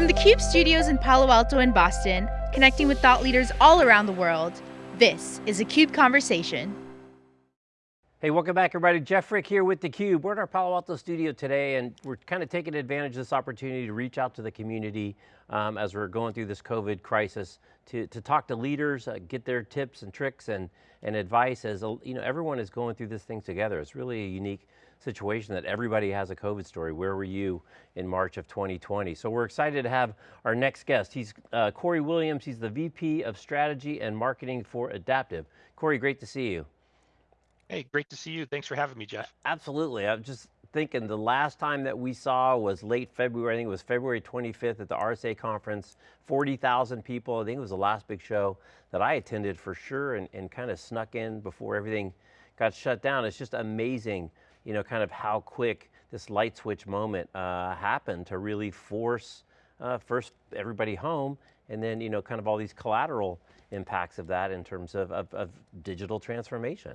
From the CUBE studios in Palo Alto and Boston, connecting with thought leaders all around the world, this is a CUBE Conversation. Hey, welcome back everybody. Jeff Frick here with theCUBE. We're in our Palo Alto studio today and we're kind of taking advantage of this opportunity to reach out to the community um, as we're going through this COVID crisis to, to talk to leaders, uh, get their tips and tricks and, and advice as you know, everyone is going through this thing together. It's really a unique situation that everybody has a COVID story. Where were you in March of 2020? So we're excited to have our next guest. He's uh, Corey Williams. He's the VP of Strategy and Marketing for Idaptive. Corey, great to see you. Hey, great to see you. Thanks for having me, Jeff. Absolutely. I'm just thinking the last time that we saw was late February. I think it was February 25th at the RSA conference. 40,000 people. I think it was the last big show that I attended for sure and, and kind of snuck in before everything got shut down. It's just amazing you know, kind of how quick this light switch moment uh, happened to really force uh, first everybody home and then, you know, kind of all these collateral impacts of that in terms of, of, of digital transformation.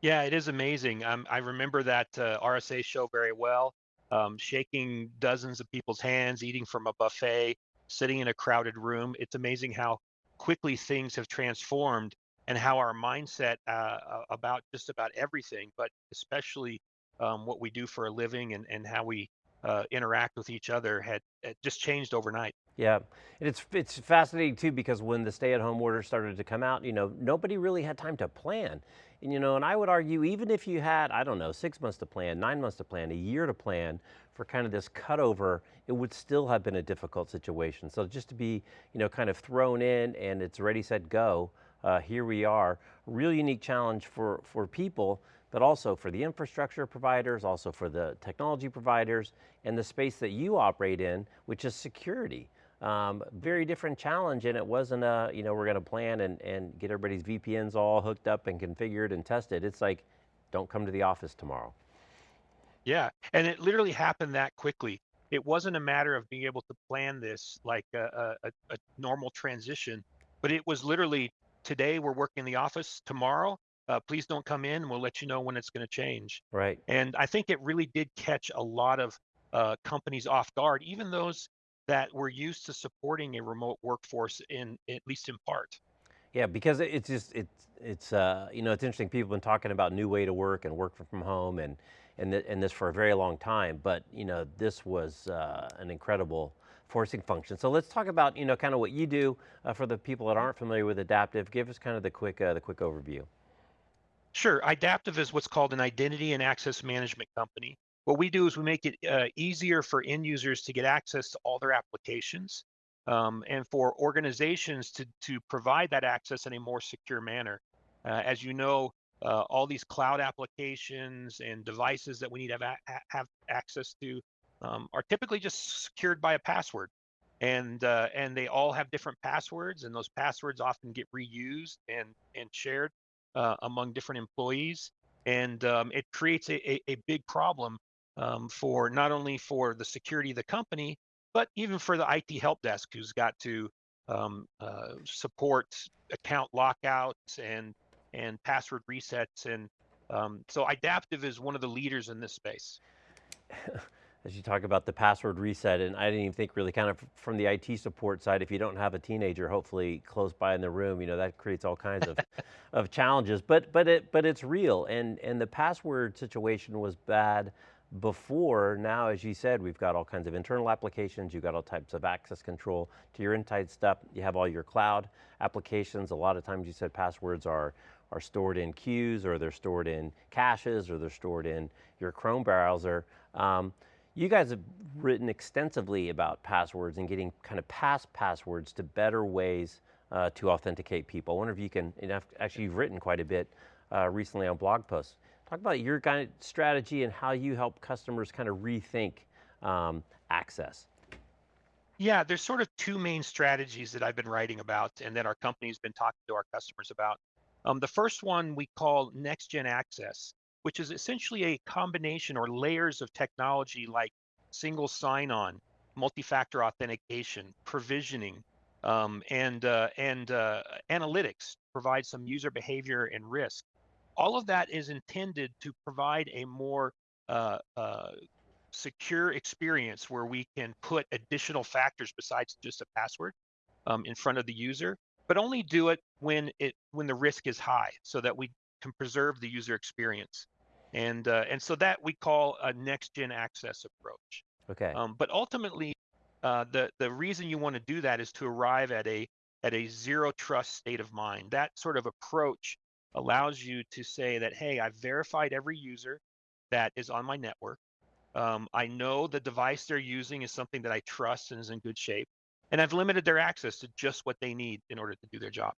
Yeah, it is amazing. Um, I remember that uh, RSA show very well, um, shaking dozens of people's hands, eating from a buffet, sitting in a crowded room. It's amazing how quickly things have transformed and how our mindset uh, about just about everything, but especially um, what we do for a living and, and how we uh, interact with each other had, had, just changed overnight. Yeah, and it's it's fascinating too because when the stay-at-home order started to come out, you know, nobody really had time to plan. And you know, and I would argue even if you had, I don't know, six months to plan, nine months to plan, a year to plan for kind of this cutover, it would still have been a difficult situation. So just to be, you know, kind of thrown in and it's ready, set, go, uh, here we are. Real unique challenge for, for people, but also for the infrastructure providers, also for the technology providers, and the space that you operate in, which is security. Um, very different challenge and it wasn't a, you know, we're going to plan and, and get everybody's VPNs all hooked up and configured and tested. It's like, don't come to the office tomorrow. Yeah, and it literally happened that quickly. It wasn't a matter of being able to plan this like a, a, a normal transition, but it was literally today we're working in the office. Tomorrow, uh, please don't come in. We'll let you know when it's going to change. Right. And I think it really did catch a lot of uh, companies off guard, even those that were used to supporting a remote workforce in at least in part. Yeah, because it's just it's it's uh, you know it's interesting. People have been talking about new way to work and work from home and and th and this for a very long time. But you know this was uh, an incredible forcing function. So let's talk about, you know, kind of what you do uh, for the people that aren't familiar with Idaptive. Give us kind of the quick, uh, the quick overview. Sure, Idaptive is what's called an identity and access management company. What we do is we make it uh, easier for end users to get access to all their applications um, and for organizations to, to provide that access in a more secure manner. Uh, as you know, uh, all these cloud applications and devices that we need to have, have access to um, are typically just secured by a password and uh, and they all have different passwords and those passwords often get reused and and shared uh, among different employees and um, it creates a, a, a big problem um, for not only for the security of the company but even for the IT help desk who's got to um, uh, support account lockouts and and password resets and um, so Idaptive is one of the leaders in this space. as you talk about the password reset, and I didn't even think really kind of from the IT support side, if you don't have a teenager hopefully close by in the room, you know, that creates all kinds of, of challenges, but, but, it, but it's real, and, and the password situation was bad before, now as you said, we've got all kinds of internal applications, you've got all types of access control. To your inside stuff, you have all your cloud applications, a lot of times you said passwords are, are stored in queues, or they're stored in caches, or they're stored in your Chrome browser. Um, you guys have written extensively about passwords and getting kind of past passwords to better ways uh, to authenticate people. I wonder if you can, actually you've written quite a bit uh, recently on blog posts. Talk about your kind of strategy and how you help customers kind of rethink um, access. Yeah, there's sort of two main strategies that I've been writing about and that our company's been talking to our customers about. Um, the first one we call next gen access which is essentially a combination or layers of technology like single sign-on, multi-factor authentication, provisioning, um, and uh, and uh, analytics provide some user behavior and risk. All of that is intended to provide a more uh, uh secure experience where we can put additional factors besides just a password um, in front of the user, but only do it when it when the risk is high, so that we can preserve the user experience. And uh, and so that we call a next gen access approach. Okay. Um, but ultimately, uh, the the reason you want to do that is to arrive at a at a zero trust state of mind. That sort of approach allows you to say that, hey, I've verified every user that is on my network. Um, I know the device they're using is something that I trust and is in good shape, and I've limited their access to just what they need in order to do their job.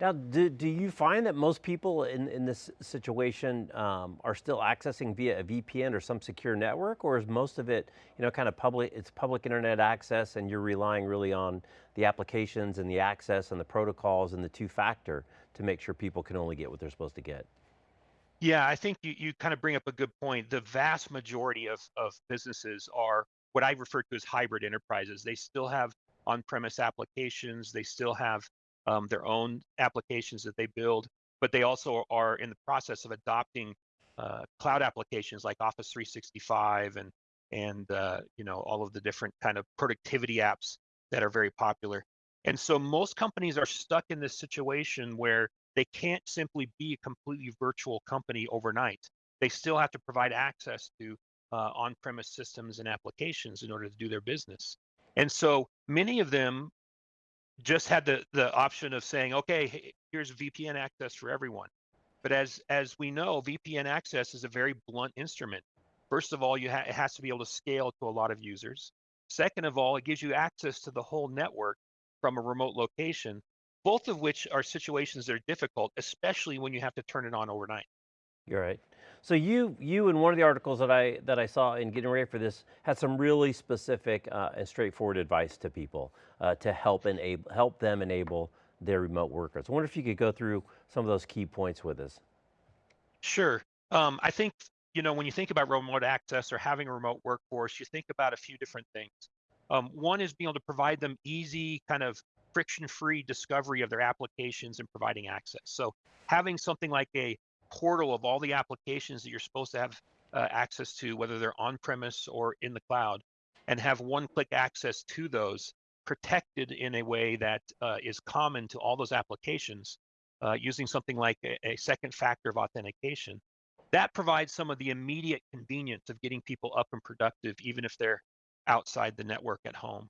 Now, do, do you find that most people in, in this situation um, are still accessing via a VPN or some secure network, or is most of it, you know, kind of public, it's public internet access and you're relying really on the applications and the access and the protocols and the two-factor to make sure people can only get what they're supposed to get? Yeah, I think you, you kind of bring up a good point. The vast majority of, of businesses are what I refer to as hybrid enterprises. They still have on-premise applications. They still have um, their own applications that they build, but they also are in the process of adopting uh, cloud applications like Office 365 and and uh, you know all of the different kind of productivity apps that are very popular. And so most companies are stuck in this situation where they can't simply be a completely virtual company overnight. They still have to provide access to uh, on-premise systems and applications in order to do their business. And so many of them just had the the option of saying, okay, here's VPN access for everyone. But as as we know, VPN access is a very blunt instrument. First of all, you ha- it has to be able to scale to a lot of users. Second of all, it gives you access to the whole network from a remote location, both of which are situations that are difficult, especially when you have to turn it on overnight. You're right. So you, you in one of the articles that I, that I saw in getting ready for this had some really specific uh, and straightforward advice to people uh, to help, enable, help them enable their remote workers. I wonder if you could go through some of those key points with us. Sure. Um, I think, you know, when you think about remote access or having a remote workforce, you think about a few different things. Um, one is being able to provide them easy, kind of friction-free discovery of their applications and providing access. So having something like a portal of all the applications that you're supposed to have uh, access to, whether they're on premise or in the cloud, and have one click access to those protected in a way that uh, is common to all those applications uh, using something like a, a, second factor of authentication. That provides some of the immediate convenience of getting people up and productive, even if they're outside the network at home.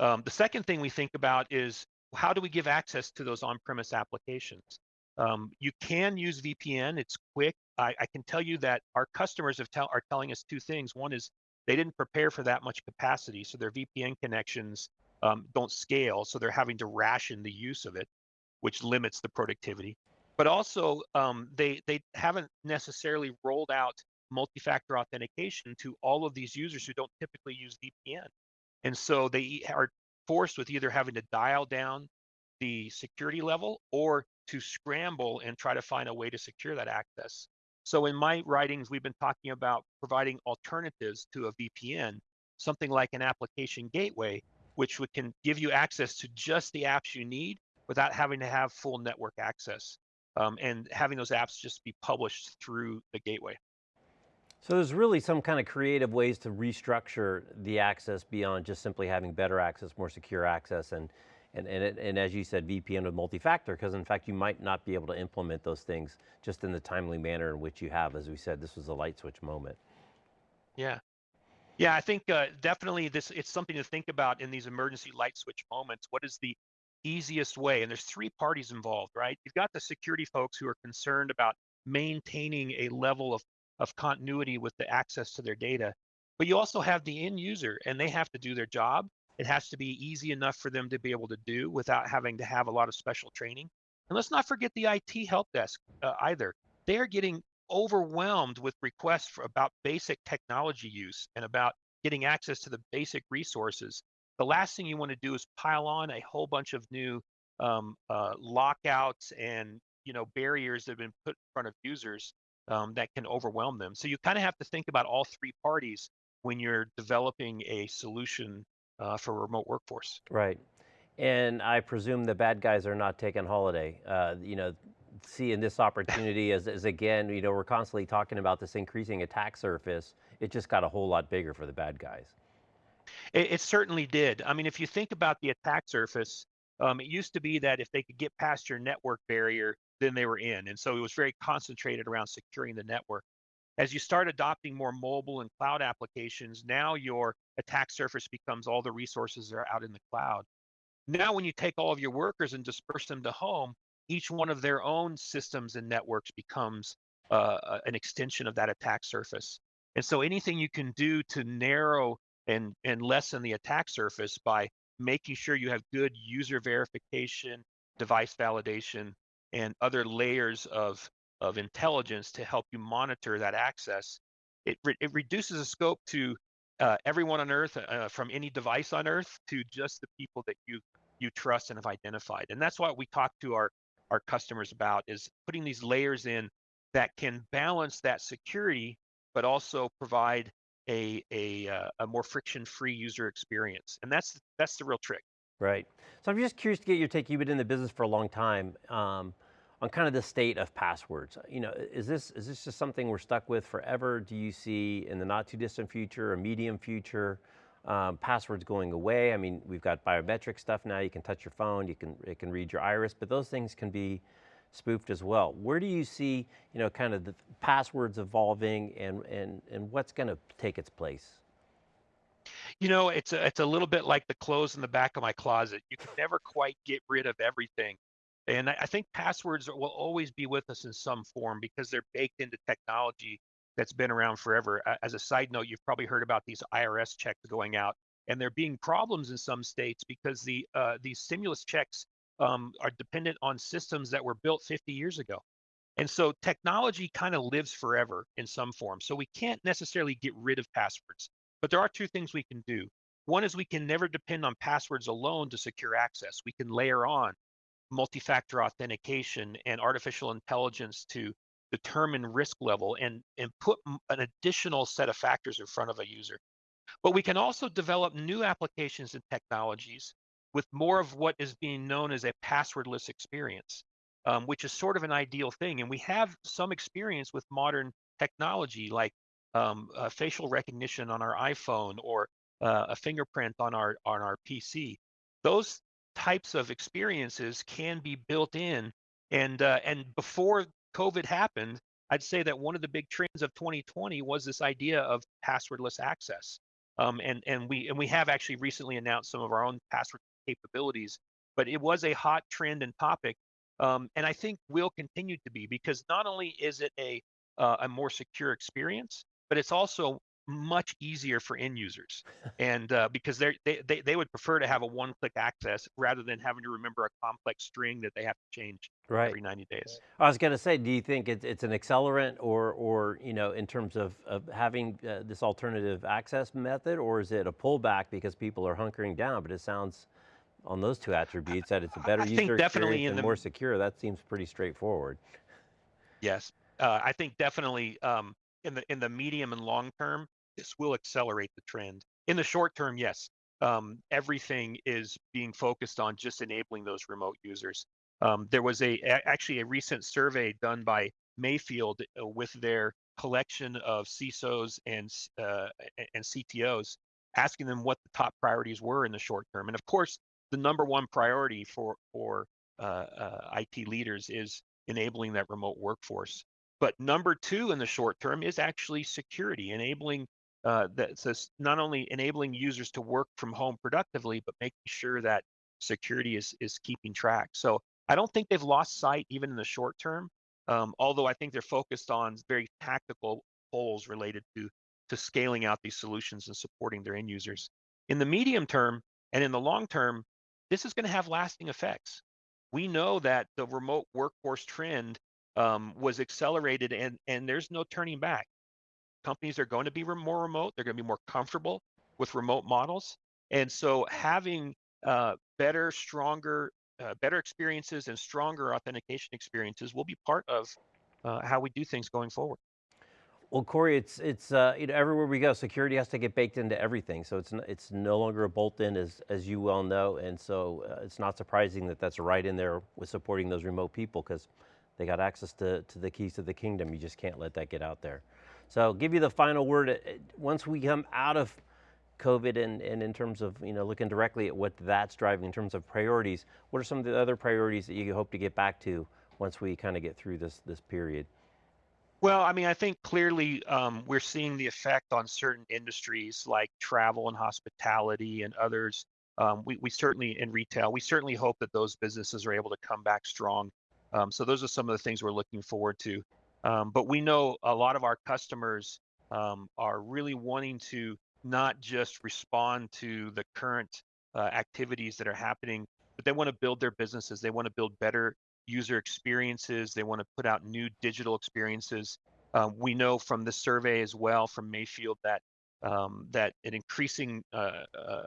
Um, the second thing we think about is how do we give access to those on-premise applications? Um, you can use VPN. It's quick. I, I, can tell you that our customers tell, are telling us two things. One is they didn't prepare for that much capacity, so their VPN connections um, don't scale, so they're having to ration the use of it, which limits the productivity. But also, um, they they haven't necessarily rolled out multi-factor authentication to all of these users who don't typically use VPN, and so they are forced with either having to dial down the security level or to scramble and try to find a way to secure that access. So in my writings, we've been talking about providing alternatives to a VPN, something like an application gateway, which can give you access to just the apps you need without having to have full network access um, and having those apps just be published through the gateway. So there's really some kind of creative ways to restructure the access beyond just simply having better access, more secure access, and and, and, it, and as you said, VPN with multi-factor, because in fact, you might not be able to implement those things just in the timely manner in which you have. As we said, this was a light switch moment. Yeah. Yeah, I think uh, definitely this it's something to think about in these emergency light switch moments. What is the easiest way? And there's three parties involved, right? You've got the security folks who are concerned about maintaining a level of, of continuity with the access to their data. But you also have the end user and they have to do their job it has to be easy enough for them to be able to do without having to have a lot of special training. And let's not forget the IT help desk uh, either. They are getting overwhelmed with requests for about basic technology use and about getting access to the basic resources. The last thing you want to do is pile on a whole bunch of new um, uh, lockouts and you know barriers that have been put in front of users um, that can overwhelm them. So you kind of have to think about all three parties when you're developing a solution uh, for a remote workforce. Right. And I presume the bad guys are not taking holiday. Uh, you know, seeing this opportunity as, as again, you know, we're constantly talking about this increasing attack surface. It just got a whole lot bigger for the bad guys. It, it certainly did. I mean, if you think about the attack surface, um, it used to be that if they could get past your network barrier, then they were in. And so it was very concentrated around securing the network. As you start adopting more mobile and cloud applications, now your attack surface becomes all the resources that are out in the cloud. Now, when you take all of your workers and disperse them to home, each one of their own systems and networks becomes uh, an extension of that attack surface. And so anything you can do to narrow and, and lessen the attack surface by making sure you have good user verification, device validation, and other layers of, of intelligence to help you monitor that access, it, re it reduces the scope to uh, everyone on Earth, uh, from any device on Earth to just the people that you you trust and have identified. And that's what we talk to our our customers about is putting these layers in that can balance that security, but also provide a a, uh, a more friction-free user experience. And that's that's the real trick. Right. So I'm just curious to get your take. You've been in the business for a long time. Um, on kind of the state of passwords. You know, is this is this just something we're stuck with forever? Do you see in the not too distant future, a medium future, um, passwords going away? I mean, we've got biometric stuff now. You can touch your phone, you can it can read your iris, but those things can be spoofed as well. Where do you see, you know, kind of the passwords evolving and and and what's going to take its place? You know, it's a, it's a little bit like the clothes in the back of my closet. You can never quite get rid of everything. And I think passwords will always be with us in some form because they're baked into technology that's been around forever. As a side note, you've probably heard about these IRS checks going out, and there being problems in some states because the uh, these stimulus checks um, are dependent on systems that were built 50 years ago. And so technology kind of lives forever in some form. So we can't necessarily get rid of passwords. But there are two things we can do. One is we can never depend on passwords alone to secure access. We can layer on multi-factor authentication and artificial intelligence to determine risk level and, and put an additional set of factors in front of a user. But we can also develop new applications and technologies with more of what is being known as a passwordless experience, um, which is sort of an ideal thing. And we have some experience with modern technology like um, uh, facial recognition on our iPhone or uh, a fingerprint on our on our PC. Those types of experiences can be built in. And uh, and before COVID happened, I'd say that one of the big trends of 2020 was this idea of passwordless access. Um, and and we and we have actually recently announced some of our own password capabilities. But it was a hot trend and topic, um, and I think will continue to be because not only is it a uh, a more secure experience, but it's also much easier for end users and uh, because they they they would prefer to have a one click access rather than having to remember a complex string that they have to change right. every 90 days. I was going to say do you think it's, it's an accelerant or or you know in terms of, of having uh, this alternative access method or is it a pullback because people are hunkering down? But it sounds on those two attributes that it's a better I user definitely experience and the, more secure. That seems pretty straightforward. Yes. Uh, i think definitely um, in the in the medium and long term this will accelerate the trend. In the short term, yes, um, everything is being focused on just enabling those remote users. Um, there was a actually a recent survey done by Mayfield uh, with their collection of CISOs and uh, and CTOs, asking them what the top priorities were in the short term. And of course, the number one priority for for uh, uh, IT leaders is enabling that remote workforce. But number two in the short term is actually security, enabling uh, that says not only enabling users to work from home productively, but making sure that security is is keeping track. So I don't think they've lost sight even in the short term. Um, although I think they're focused on very tactical goals related to to scaling out these solutions and supporting their end users. In the medium term and in the long term, this is going to have lasting effects. We know that the remote workforce trend um, was accelerated and and there's no turning back companies are going to be more remote. They're going to be more comfortable with remote models. And so having uh, better, stronger, uh, better experiences and stronger authentication experiences will be part of uh, how we do things going forward. Well, Corey, it's it's uh, you know everywhere we go, security has to get baked into everything. So it's it's no longer a bolt-in, as as you well know, and so uh, it's not surprising that that's right in there with supporting those remote people because They got access to, to the keys to the kingdom. You just can't let that get out there. So I'll give you the final word. Uh, once we come out of COVID and, and in terms of you know looking directly at what that's driving in terms of priorities, what are some of the other priorities that you hope to get back to once we kind of get through this, this period? Well, I mean, I think clearly um, we're seeing the effect on certain industries like travel and hospitality and others. Um, we, we certainly, in retail, we certainly hope that those businesses are able to come back strong. Um, so those are some of the things we're looking forward to. Um, but we know a lot of our customers um, are really wanting to not just respond to the current uh, activities that are happening, but they want to build their businesses. They want to build better user experiences. They want to put out new digital experiences. Um, we know from the survey as well from Mayfield that um, that an increasing uh, uh,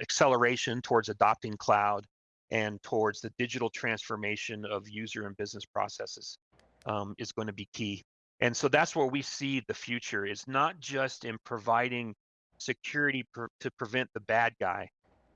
acceleration towards adopting cloud and towards the digital transformation of user and business processes um, is going to be key. And so that's where we see the future is not just in providing security per, to prevent the bad guy,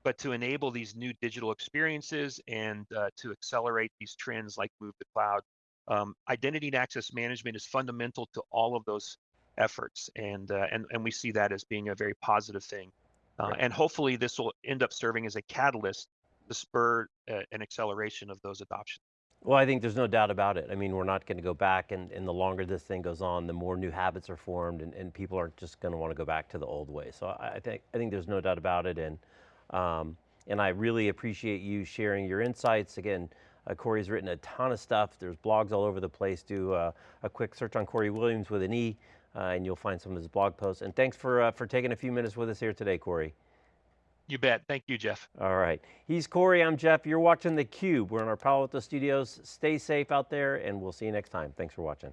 but to enable these new digital experiences and uh, to accelerate these trends like move to cloud. Um, identity and access management is fundamental to all of those efforts, and uh, and and we see that as being a very positive thing. Uh, right. And hopefully, this will end up serving as a catalyst to spur uh, an acceleration of those adoptions. Well, I think there's no doubt about it. I mean, we're not going to go back, and, and the longer this thing goes on, the more new habits are formed, and, and people aren't just going to want to go back to the old way. So I, I, think I think there's no doubt about it, and um, and I really appreciate you sharing your insights. Again, uh, Corey's written a ton of stuff. There's blogs all over the place. Do uh, a quick search on Corey Williams with an E, uh, and you'll find some of his blog posts. And thanks for uh, for taking a few minutes with us here today, Corey. You bet. Thank you, Jeff. All right. He's Corey. I'm Jeff. You're watching theCUBE. We're in our Palo Alto studios. Stay safe out there, and we'll see you next time. Thanks for watching.